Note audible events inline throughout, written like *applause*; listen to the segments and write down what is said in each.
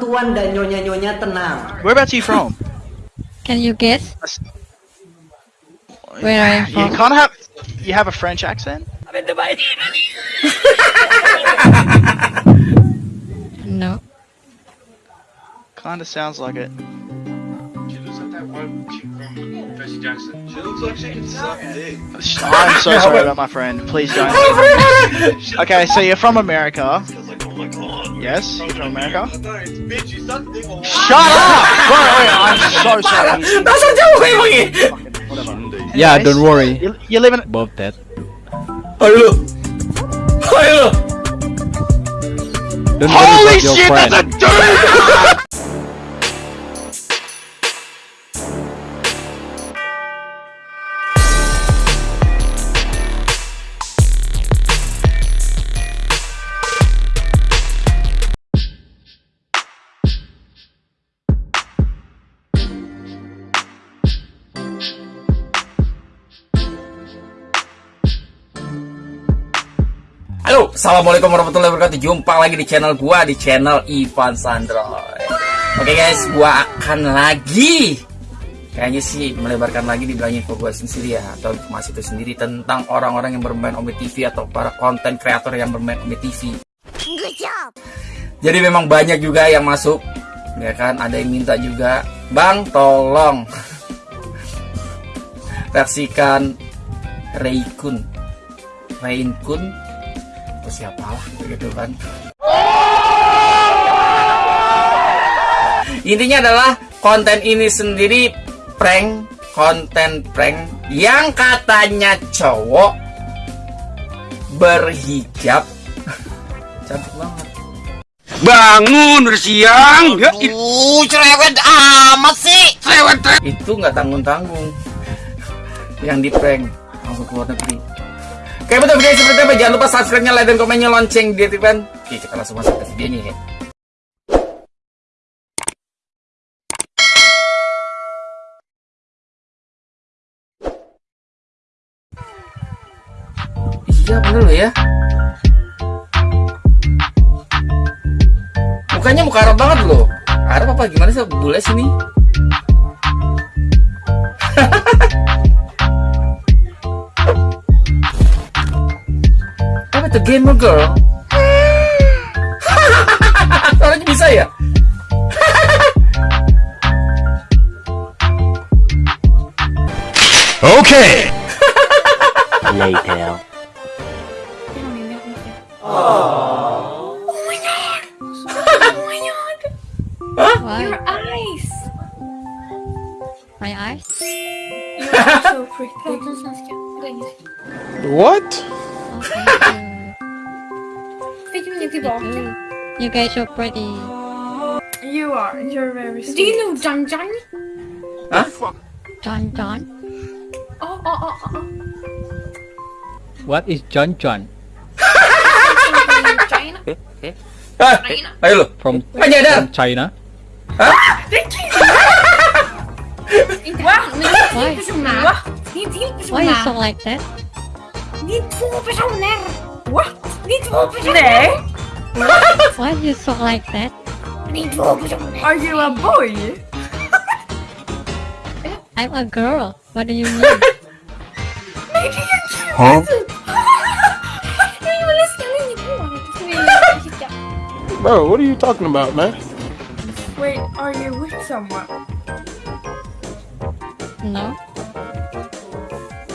tuan-tuan dan nyonya-nyonya tenang. Whereabouts are you from? Can you guess? Where are you from? You from? kind of have you have a French accent. I'm in Dubai. No. Kind of sounds like it. She looks like that one chick from Percy Jackson. She looks like she can suck dick. I'm so sorry about my friend. Please don't. *laughs* Okay, so you're from America. I was like, oh god. Yes, you're from America. Bitch, you suck dick. Shut up! Wait, wait, I'm so sorry. Fucking whatever. Yeah, don't worry You, you live in. about that. Ayo lu. Ayo lu. Don't Holy shit, friend. that's a dude! *laughs* assalamualaikum warahmatullahi wabarakatuh. Jumpa lagi di channel gua di channel Ivan Sandroy. Oke guys, gua akan lagi kayaknya sih melebarkan lagi di belakang info gua sendiri ya atau informasi itu sendiri tentang orang-orang yang bermain Omi TV atau para konten kreator yang bermain Omi TV. Jadi memang banyak juga yang masuk, ya kan? Ada yang minta juga, bang tolong versikan Reikun, Reinkun atau siapa lah gitu kan intinya adalah konten ini sendiri prank konten prank yang katanya cowok berhijab *laughs* cantik banget Bangun udah siang. Ya, Uh, cerewet amat sih. Cerewet. Itu nggak tanggung-tanggung. *laughs* Yang di prank langsung keluar negeri. Oke betul guys seperti apa jangan lupa subscribe-nya, like dan komennya lonceng di aktifkan. Oke kita langsung masuk ke videonya ya. Iya bener loh ya. Mukanya muka Arab banget loh. Arab apa gimana sih bule sini? Apa itu gamer girl? Suaranya bisa ya? Okay. Why? Your eyes! My eyes? You're so pretty. Prata svenska. Eller engelska. What? Thank Fick du inget you. tillbaka? you. You guys are pretty. You are. You're very Do you know Jang Jang? John John. Oh, oh, oh, oh, oh. What is John John? China? China? ayo lo. From, Nggak nyadar. from China? Inte han, men det är Why? en till personer. Va? Det är en Why you so like that? Det är personer. What? Det är två personer. Nej. Why you so like that? Det är två personer. Are you a boy? *laughs* I'm a girl. What do you *laughs* mean? Huh? Nej, jag älskar min hår. Så vill jag kika. Bro, what are you talking about, man? Wait, are you with someone? No.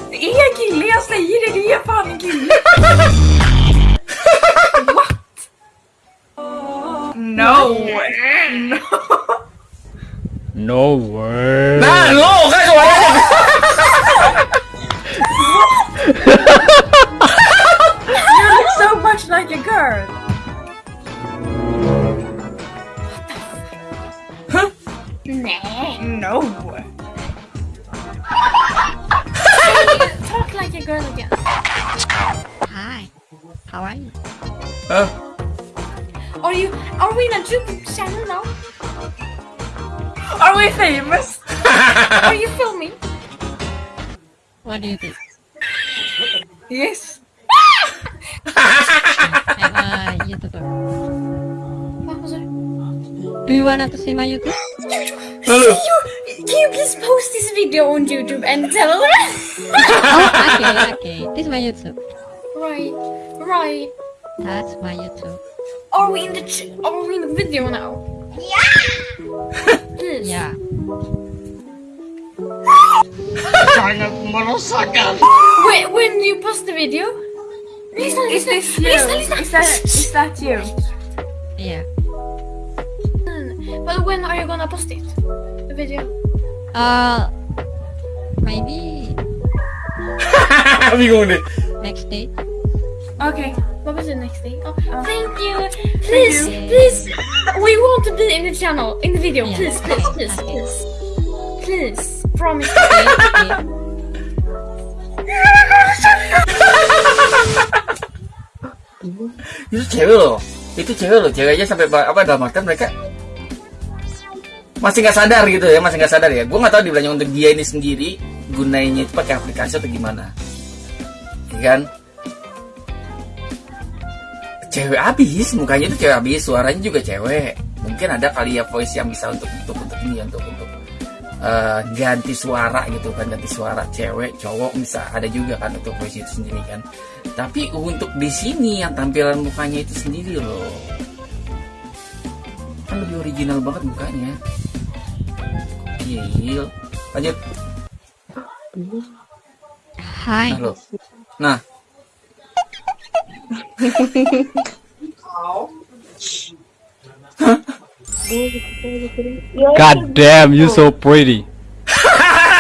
Det är en kille, jag säger det. Det är fan en kille. *laughs* No. No. No way. *laughs* Nah, lo Do you wanna to see my YouTube? Halo. Can you please post this video on YouTube and tell us? oh, okay, okay. This is my YouTube. right, right. That's my YouTube. Are we in the ch- Are we in the video now? Yeah. Yeah. Wait, when do you post the video? Listen, Is listen, this you? listen, listen. Is that is that you? Yeah. But when are you gonna post it? The video. Uh, maybe Bingung deh. next day. Okay. What was the next thing? Oh, thank you. Please, please. We want to be in the channel, in the video. Yeah. Please, please, please, Okay. please. Please, promise. Okay, okay. *laughs* *laughs* Itu cewek loh. Itu cewek loh. Ceweknya sampai apa dalam artian mereka masih nggak sadar gitu ya, masih nggak sadar ya. Gue nggak tahu dibilangnya untuk dia ini sendiri gunainya itu pakai aplikasi atau gimana. Ya kan? Cewek abis, mukanya itu cewek abis, suaranya juga cewek. Mungkin ada kali ya voice yang bisa untuk untuk untuk ini untuk untuk eh, ganti suara gitu kan, ganti suara cewek, cowok bisa ada juga kan untuk voice itu sendiri kan. Tapi untuk di sini yang tampilan mukanya itu sendiri loh. Kan lebih original banget mukanya. Gokil. Lanjut. Hi. Nah. Nah, *laughs* God damn, you're so pretty. *laughs*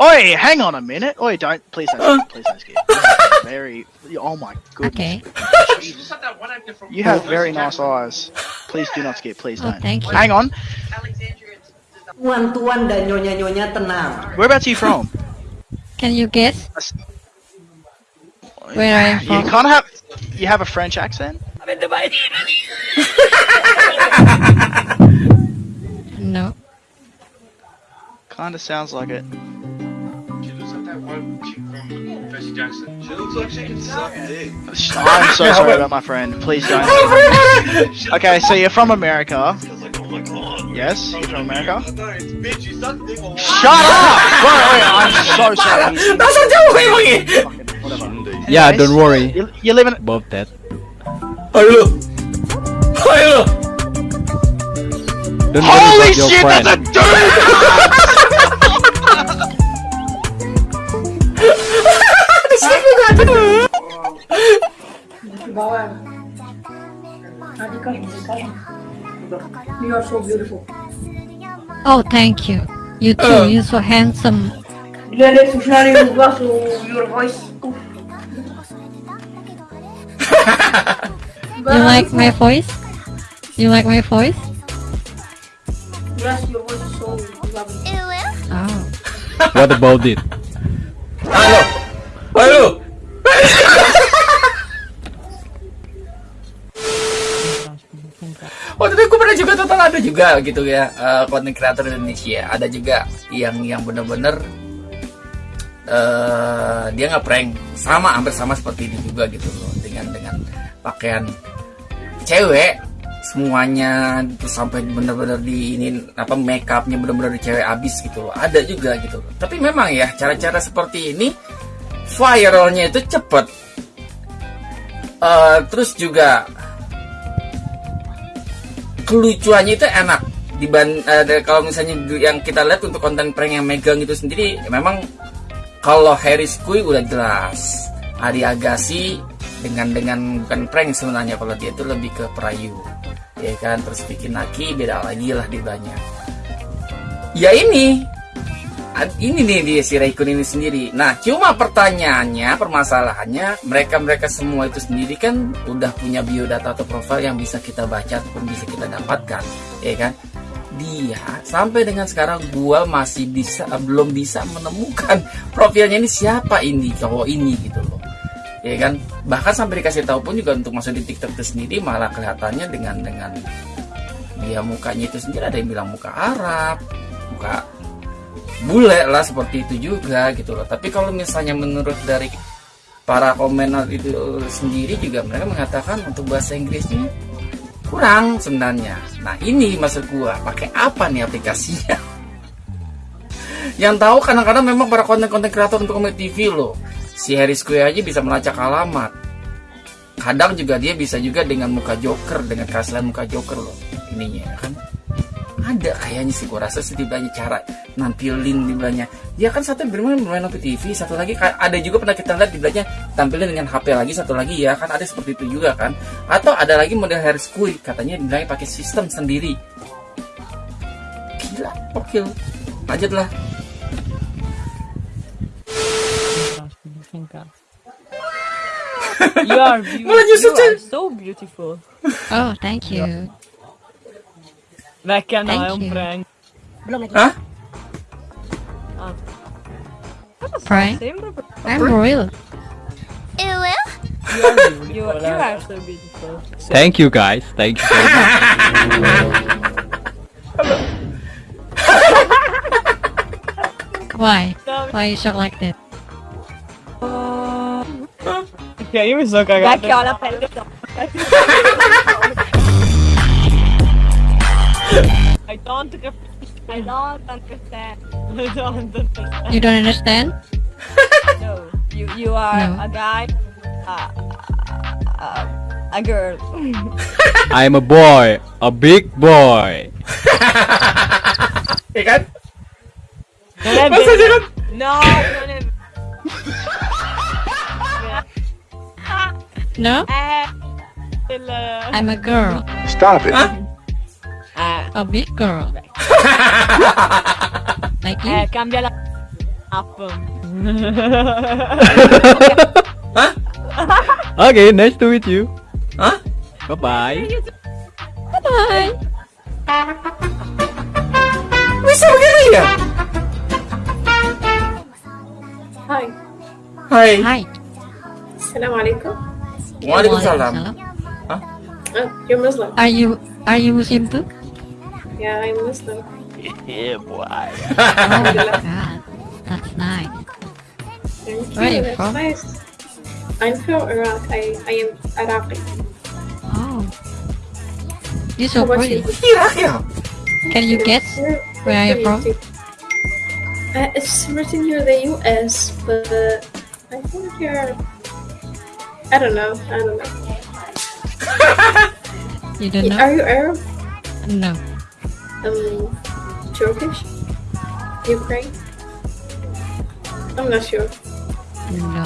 Oi, hang on a minute. Oi, don't please don't please don't skip. *laughs* You have Very. Oh my goodness. Okay. You just had that one actor from. You have very nice eyes. Please do not skip. Please Oh, don't. thank you. Hang on. Tuan-tuan dan nyonya-nyonya tenang. Whereabouts are you from? Can you guess where I am You from? kind of have. You have a French accent. No. Kind of sounds like it. She looks like that one chick from Percy Jackson. She looks like she can suck dick. I'm so sorry about my friend. Please don't. *laughs* Okay, so you're from America. Feels like, oh my god. Yes, you're from America. No, it's bitch. You suck dick a lot. Shut up! Bro, I'm so sorry. Langsung jauh emang ya. Fucking whatever. Yeah, don't worry You, you live in. about that. Ayo. Ayo. Don't worry Holy about your shit, friend. that's a dude! You are so beautiful. Oh, thank you. You too. Uh. You're so handsome. Really, Sushnari, you got so your voice. You like my voice? You like my voice? Yes, your voice is so lovely. Oh. What about it? Halo. Halo. Waktu itu gue pernah juga tonton ada juga gitu ya eh, konten kreator Indonesia ada juga yang yang bener-bener eh dia nggak prank sama hampir sama seperti ini juga gitu loh dengan dengan pakaian cewek semuanya itu sampai bener-bener di ini apa make upnya bener-bener di cewek abis gitu loh. Ada juga gitu. Loh tapi memang ya cara-cara seperti ini viralnya itu cepet. Eh, terus juga kelucuannya itu enak. Diban eh, kalau misalnya yang kita lihat untuk konten prank yang megang itu sendiri ya memang kalau Harris Kui udah jelas. Ari Agassi dengan dengan bukan prank sebenarnya. Kalau dia itu lebih ke perayu ya kan? Terus bikin Naki beda lagi lah di banyak. Ya ini ini nih dia si Raikun ini sendiri. Nah cuma pertanyaannya permasalahannya mereka mereka semua itu sendiri kan udah punya biodata atau profil yang bisa kita baca ataupun bisa kita dapatkan ya kan? Dia sampai dengan sekarang gua masih bisa belum bisa menemukan *laughs* profilnya ini siapa ini cowok ini gitu loh ya kan bahkan sampai dikasih tahu pun juga untuk masuk di TikTok itu sendiri malah kelihatannya dengan dengan dia mukanya itu sendiri ada yang bilang muka Arab muka bule lah seperti itu juga gitu loh tapi kalau misalnya menurut dari para komener itu sendiri juga mereka mengatakan untuk bahasa Inggrisnya kurang sebenarnya. Nah ini maksud gua pakai apa nih aplikasinya? *laughs* Yang tahu kadang-kadang memang para konten-konten kreator untuk komedi TV loh. Si Harris Kue aja bisa melacak alamat. Kadang juga dia bisa juga dengan muka Joker, dengan keaslian muka Joker loh. Ininya ya kan. Ada kayaknya sih gua rasa setidaknya cara nampilin di belakangnya. Dia kan satu bermain bermain Nopi TV, satu lagi ka- ada juga pernah kita lihat di belakangnya tampilin dengan HP lagi, satu lagi ya kan ada seperti itu juga kan. Atau ada lagi model Harris Kue katanya di belakangnya pakai sistem sendiri. Gila, oke. Lanjutlah. You are *laughs* beautiful. Malah you Chan. are so beautiful. Oh, thank you. Veckan Thank har jag en you. prank. Hah? Prank? Same number. I'm royal. You are, you are so beautiful. Thank you guys. Thank you very much. *laughs* Why? Why you shock like that? Kan ju så kagad. I don't understand. I don't understand. I don't understand. You don't understand? No, you you are No. a guy, uh, uh, a girl. *laughs* I'm a boy, a big boy. Ya kan? Never. Masa sih? No, no, No? I'm a girl. Stop it. uh, A big girl. *laughs* like you? eh, cambia la app. *laughs* Okay, nice to meet you. Hah? Bye bye. Bye. Bisa begitu ya? Hi. Hai. Hi. Assalamualaikum. Waalaikumsalam. Waalaikumsalam. Oh, you're Muslim. Are you are you Muslim too? Yeah, I'm Muslim. Yeah, boy. Oh my *laughs* god. That's nice. Thank Where are you. you That's from? nice. I'm from Iraq. I, I am Iraqi. Oh. You're so How about pretty. you? Irak? Can you guess Where, where are you from? Uh, it's written here the US, but I think you're. I don't know. I don't know. *laughs* You don't know? Are you Arab? No. Um, Turkish? Ukraine? I'm not sure. No.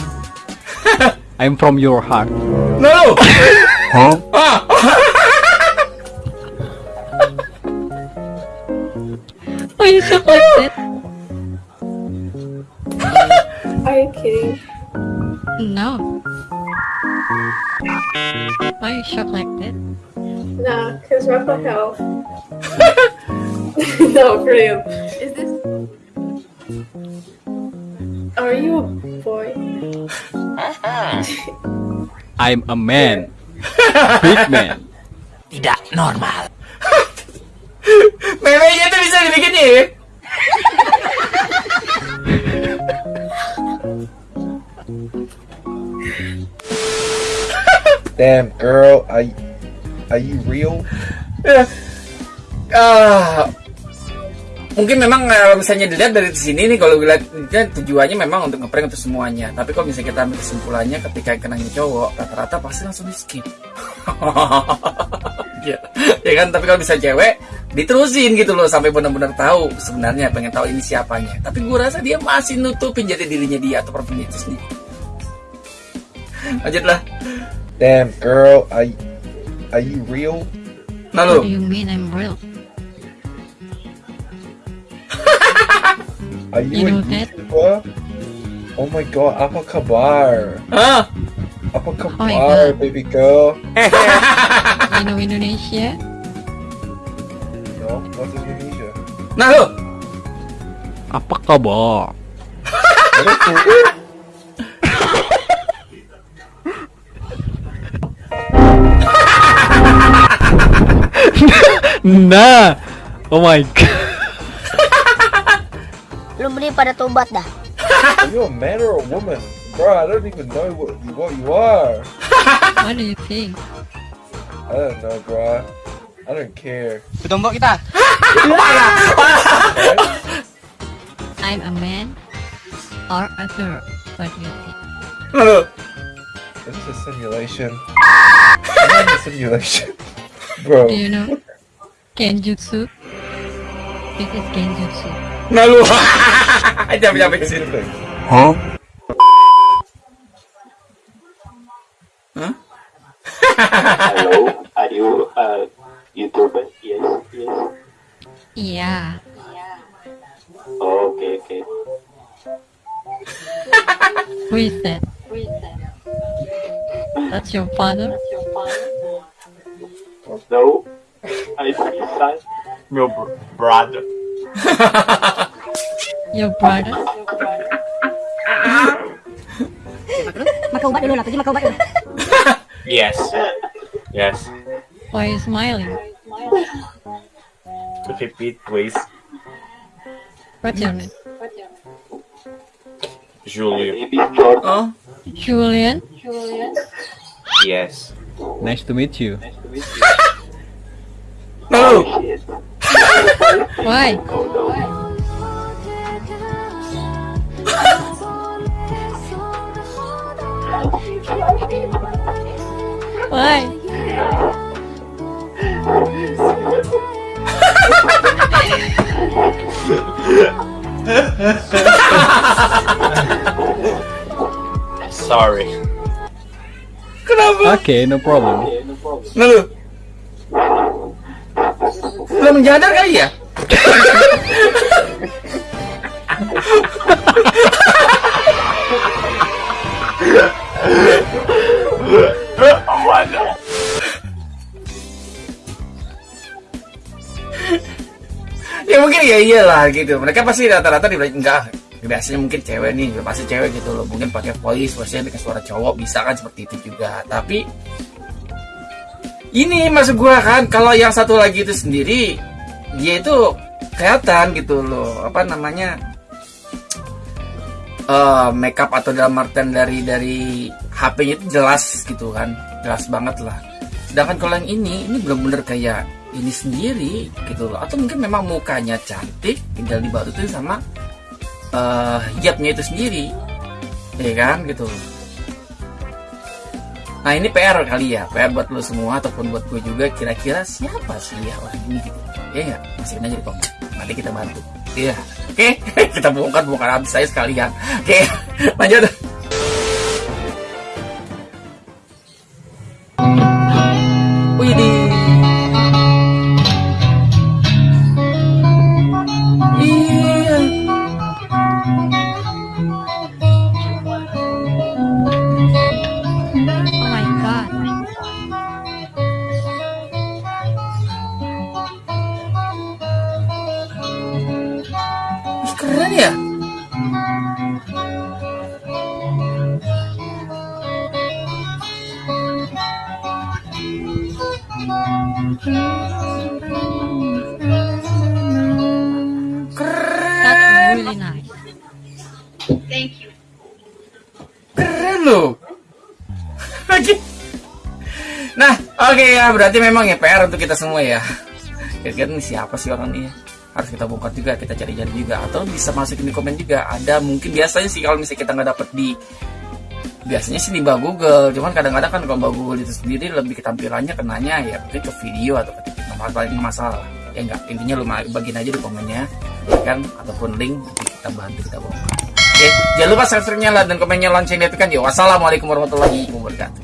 *laughs* I'm from your heart. No. *laughs* Huh? Ah. You shock like that? Nah, cause mental health. *laughs* no, for real. Is this? Are you a boy? *laughs* I'm a man. *laughs* Big man. Memenya tuh bisa dibikin ya? Damn, girl, are you, are you real? Ah, mungkin memang kalau misalnya dilihat dari sini nih kalau dilihat tujuannya memang untuk ngeprank untuk semuanya. Tapi kalau misalnya kita ambil kesimpulannya ketika kenanya cowok rata-rata pasti langsung di skip *laughs* ya, ya kan? Tapi kalau bisa cewek diterusin gitu loh sampai benar-benar tahu sebenarnya pengen tahu ini siapanya. Tapi gue rasa dia masih nutupin jadi dirinya dia atau profil itu sendiri. Lanjutlah Damn, girl, are you, are you real? nah What do you mean I'm real? Are you, You a know that? YouTuber? Oh my god, apa kabar? ah Apa kabar, God. baby girl? You know Indonesia? No, what's Indonesia? nah lu Apa kabar? Nah. Oh my *laughs* god. Lu beli pada tobat dah. *laughs* Are you a man or a woman? bro, I don't even know what you, what you are. What do you think? I don't know, bro. I don't care. Bertombak kita. *laughs* I'm a man or a girl? What do you think? Lalu, This is a simulation. I'm in a simulation, bro. Do you know Genjutsu? This is Genjutsu. lalu. *laughs* Jangan sampai ke sini. Huh? Huh? Hello, are you a YouTuber? Yes, yes. Yeah. Oh, okay, okay. Who is that? That's your father? No, I see son. Your br- brother. *laughs* Your brother? Makan ubat dulu lah, pergi makan. Yes. Yes. Why are you smiling? Repeat, please. What's your name? Julian. Oh, Julian? Yes. Nice to meet you. Oi. Oi. Sorry. Kenapa? Oke, okay, no problem. Okay, no problem. Lalu, belum menyadar kali ya? Ya mungkin ya iyalah gitu. Mereka pasti rata-rata di enggak biasanya mungkin cewek nih ya pasti cewek gitu loh. Mungkin pakai voice voice dengan suara cowok bisa kan seperti itu juga. Tapi ini maksud gua kan kalau yang satu lagi itu sendiri dia itu kelihatan gitu loh apa namanya eh makeup atau dalam artian dari dari HP-nya itu jelas gitu kan jelas banget lah. Sedangkan kalau yang ini ini bener-bener kayak ini sendiri gitu loh. Atau mungkin memang mukanya cantik tinggal dibarutin sama eh hijabnya itu sendiri. Ya kan gitu loh Nah ini PR kali ya, PR buat lo semua ataupun buat gue juga kira-kira siapa sih ya orang ini gitu. Ya nggak? Masukin aja di komen. Nanti kita bantu. Iya. Oke, *laughs* kita bongkar bongkar habis saya sekalian. Oke, lanjut. Keren ya. That's really nice. Keren loh. Oke. Nah, oke ya, berarti memang ya PR untuk kita semua ya. Kira-kira ini siapa sih orang ini? ya? Harus kita bongkar juga, kita cari-cari juga, atau bisa masukin di komen juga. Ada mungkin biasanya sih kalau misalnya kita nggak dapet di biasanya sih di bawah Google, cuman kadang-kadang kan kalau bawah Google itu sendiri lebih ketampilannya kenanya ya mungkin ke video atau ke nomor paling masalah. Ya enggak, intinya lu bagiin aja di komennya, ya kan, ataupun link nanti kita bantu kita bongkar. Oke, jangan lupa subscribe-nya, dan komennya lonceng kan ya. Wassalamualaikum warahmatullahi wabarakatuh.